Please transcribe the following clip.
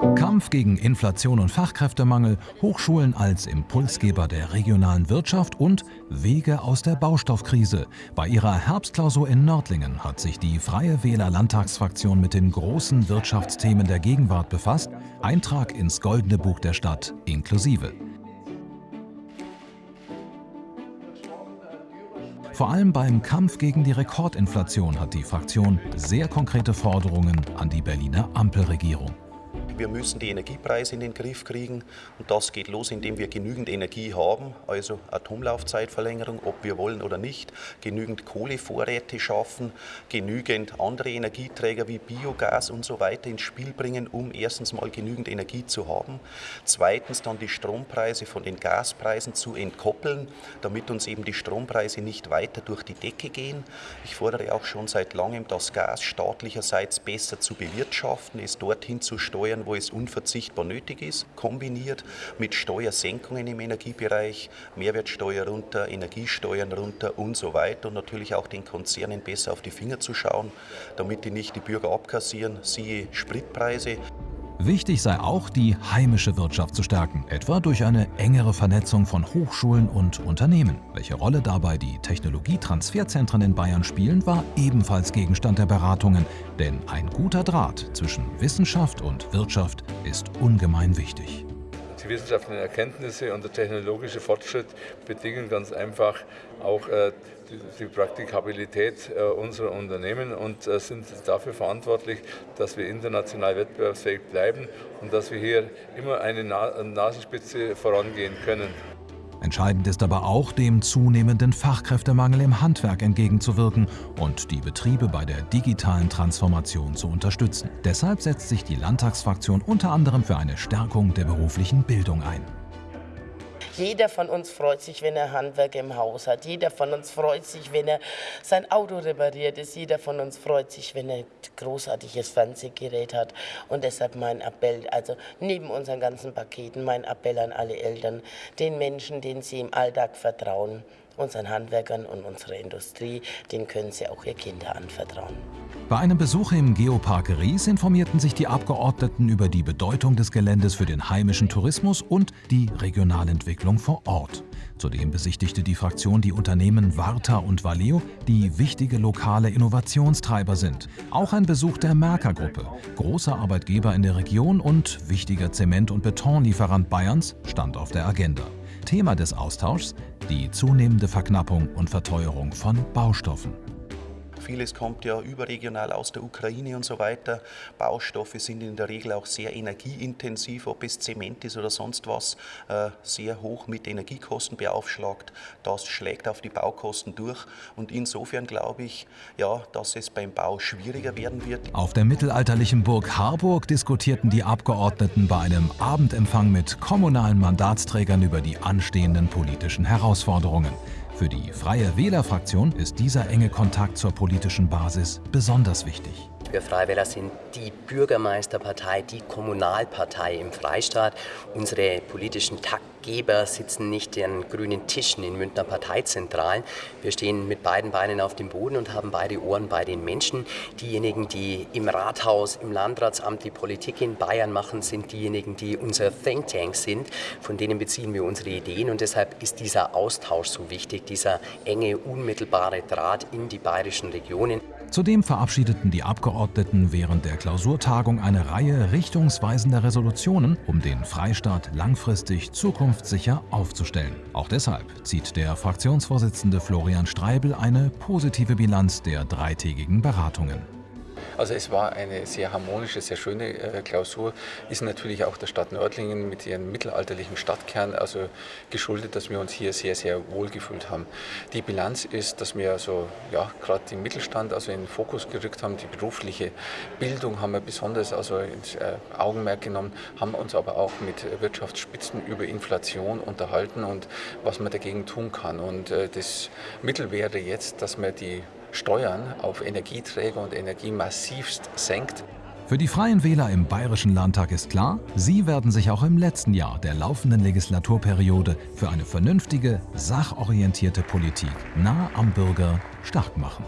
Kampf gegen Inflation und Fachkräftemangel, Hochschulen als Impulsgeber der regionalen Wirtschaft und Wege aus der Baustoffkrise. Bei ihrer Herbstklausur in Nördlingen hat sich die Freie Wähler Landtagsfraktion mit den großen Wirtschaftsthemen der Gegenwart befasst. Eintrag ins Goldene Buch der Stadt inklusive. Vor allem beim Kampf gegen die Rekordinflation hat die Fraktion sehr konkrete Forderungen an die Berliner Ampelregierung. Wir müssen die Energiepreise in den Griff kriegen und das geht los, indem wir genügend Energie haben, also Atomlaufzeitverlängerung, ob wir wollen oder nicht, genügend Kohlevorräte schaffen, genügend andere Energieträger wie Biogas und so weiter ins Spiel bringen, um erstens mal genügend Energie zu haben, zweitens dann die Strompreise von den Gaspreisen zu entkoppeln, damit uns eben die Strompreise nicht weiter durch die Decke gehen. Ich fordere auch schon seit langem, das Gas staatlicherseits besser zu bewirtschaften, es dorthin zu steuern, wo es unverzichtbar nötig ist, kombiniert mit Steuersenkungen im Energiebereich, Mehrwertsteuer runter, Energiesteuern runter und so weiter und natürlich auch den Konzernen besser auf die Finger zu schauen, damit die nicht die Bürger abkassieren, siehe Spritpreise. Wichtig sei auch, die heimische Wirtschaft zu stärken, etwa durch eine engere Vernetzung von Hochschulen und Unternehmen. Welche Rolle dabei die Technologietransferzentren in Bayern spielen, war ebenfalls Gegenstand der Beratungen, denn ein guter Draht zwischen Wissenschaft und Wirtschaft ist ungemein wichtig. Die wissenschaftlichen Erkenntnisse und der technologische Fortschritt bedingen ganz einfach auch äh, die Praktikabilität äh, unserer Unternehmen und äh, sind dafür verantwortlich, dass wir international wettbewerbsfähig bleiben und dass wir hier immer eine Nasenspitze vorangehen können. Entscheidend ist aber auch, dem zunehmenden Fachkräftemangel im Handwerk entgegenzuwirken und die Betriebe bei der digitalen Transformation zu unterstützen. Deshalb setzt sich die Landtagsfraktion unter anderem für eine Stärkung der beruflichen Bildung ein. Jeder von uns freut sich, wenn er Handwerker im Haus hat. Jeder von uns freut sich, wenn er sein Auto repariert ist. Jeder von uns freut sich, wenn er ein großartiges Fernsehgerät hat. Und deshalb mein Appell, also neben unseren ganzen Paketen, mein Appell an alle Eltern, den Menschen, denen sie im Alltag vertrauen, unseren Handwerkern und unserer Industrie, denen können sie auch ihr Kinder anvertrauen. Bei einem Besuch im Geopark Ries informierten sich die Abgeordneten über die Bedeutung des Geländes für den heimischen Tourismus und die Regionalentwicklung vor Ort. Zudem besichtigte die Fraktion die Unternehmen Warta und Valeo, die wichtige lokale Innovationstreiber sind. Auch ein Besuch der Merker-Gruppe, großer Arbeitgeber in der Region und wichtiger Zement- und Betonlieferant Bayerns, stand auf der Agenda. Thema des Austauschs die zunehmende Verknappung und Verteuerung von Baustoffen. Vieles kommt ja überregional aus der Ukraine und so weiter. Baustoffe sind in der Regel auch sehr energieintensiv, ob es Zement ist oder sonst was, äh, sehr hoch mit Energiekosten beaufschlagt. Das schlägt auf die Baukosten durch und insofern glaube ich, ja, dass es beim Bau schwieriger werden wird. Auf der mittelalterlichen Burg Harburg diskutierten die Abgeordneten bei einem Abendempfang mit kommunalen Mandatsträgern über die anstehenden politischen Herausforderungen. Für die Freie Wähler-Fraktion ist dieser enge Kontakt zur politischen Basis besonders wichtig. Wir Freie Wähler sind die Bürgermeisterpartei, die Kommunalpartei im Freistaat. Unsere politischen Taktgeber sitzen nicht an grünen Tischen in Münchner Parteizentralen. Wir stehen mit beiden Beinen auf dem Boden und haben beide Ohren bei den Menschen. Diejenigen, die im Rathaus, im Landratsamt die Politik in Bayern machen, sind diejenigen, die unser Think Tank sind. Von denen beziehen wir unsere Ideen und deshalb ist dieser Austausch so wichtig, dieser enge, unmittelbare Draht in die bayerischen Regionen. Zudem verabschiedeten die Abgeordneten während der Klausurtagung eine Reihe richtungsweisender Resolutionen, um den Freistaat langfristig zukunftssicher aufzustellen. Auch deshalb zieht der Fraktionsvorsitzende Florian Streibel eine positive Bilanz der dreitägigen Beratungen. Also es war eine sehr harmonische, sehr schöne äh, Klausur, ist natürlich auch der Stadt Nördlingen mit ihrem mittelalterlichen Stadtkern also geschuldet, dass wir uns hier sehr, sehr wohl gefühlt haben. Die Bilanz ist, dass wir also, ja, gerade den Mittelstand also in den Fokus gerückt haben, die berufliche Bildung haben wir besonders also ins äh, Augenmerk genommen, haben uns aber auch mit Wirtschaftsspitzen über Inflation unterhalten und was man dagegen tun kann. Und äh, das Mittel wäre jetzt, dass man die Steuern auf Energieträger und Energie massivst senkt. Für die Freien Wähler im Bayerischen Landtag ist klar, sie werden sich auch im letzten Jahr der laufenden Legislaturperiode für eine vernünftige, sachorientierte Politik nah am Bürger stark machen.